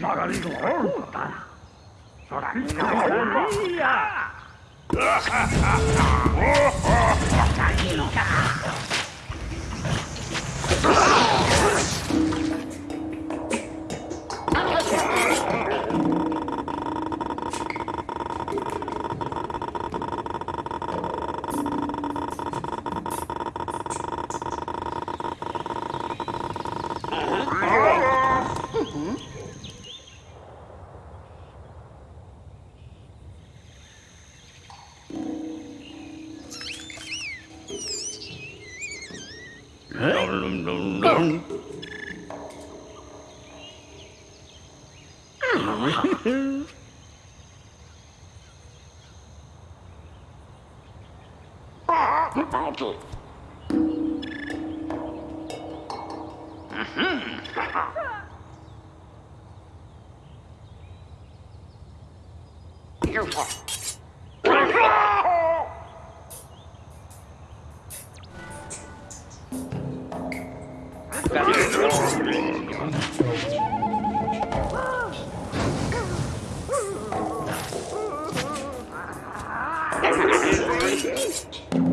曲がるぞ。Oh! about it. Mm-hmm. you what? Thank you.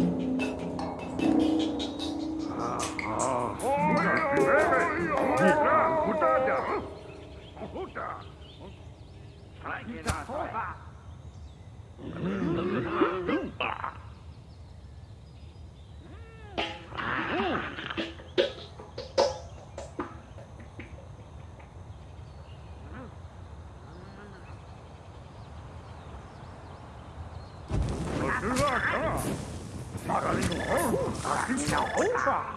Oh, fuck.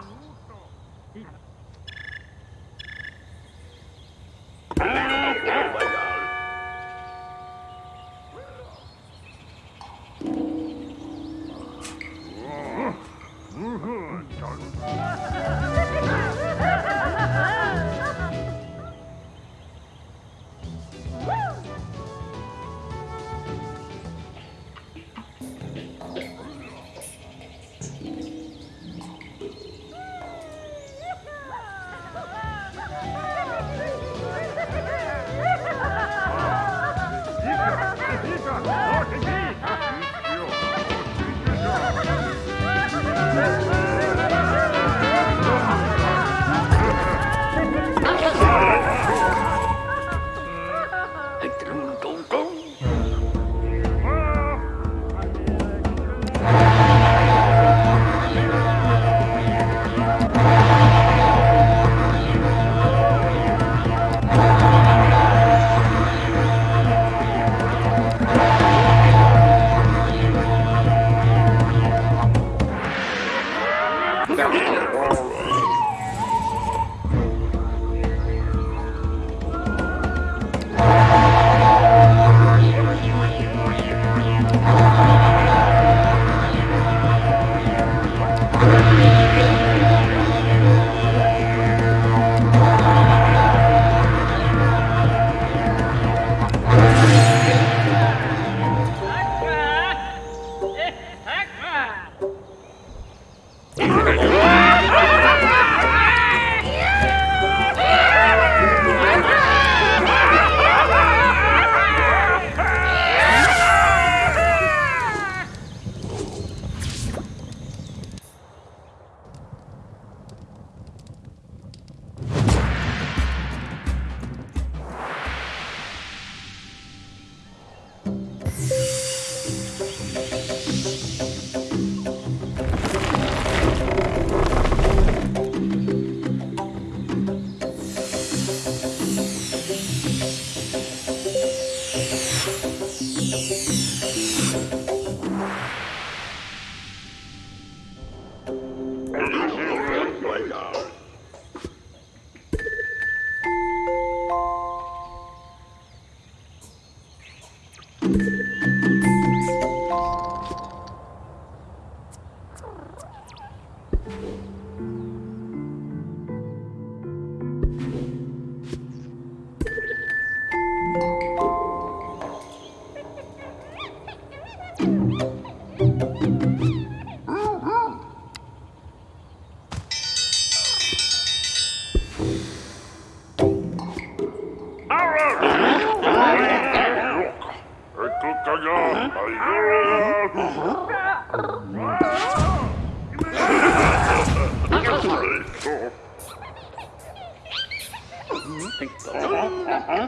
Tá.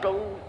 Go.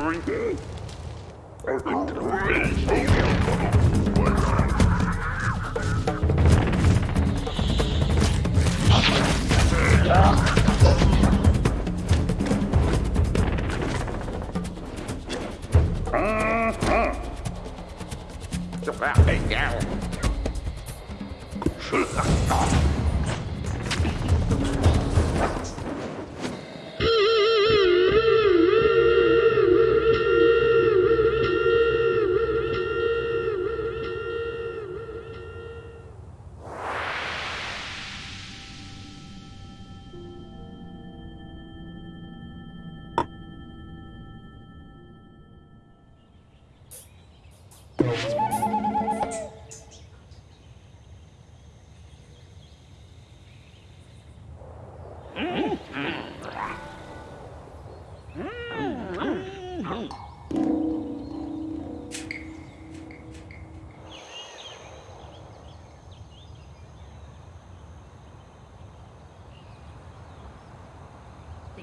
going. I think the Ah!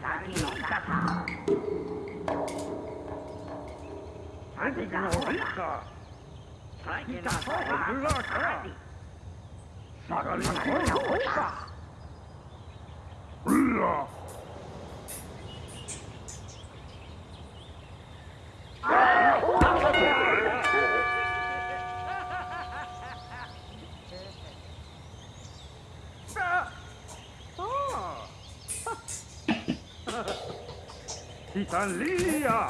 先の方先の女先の方がから下がりの方が女うらさあ第三里呀、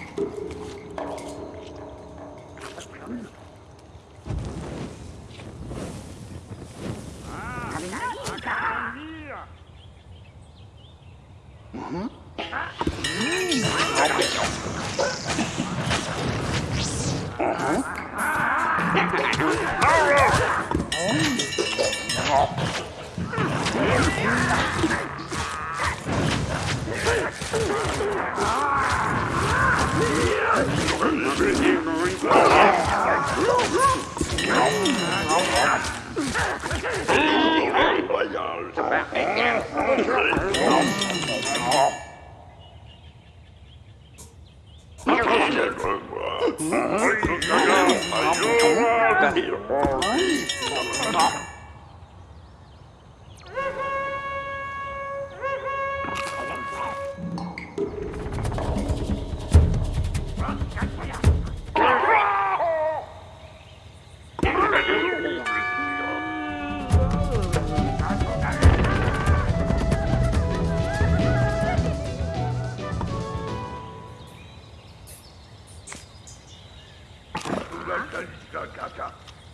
Bác anh nha.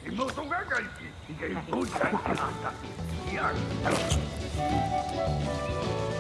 Thank you.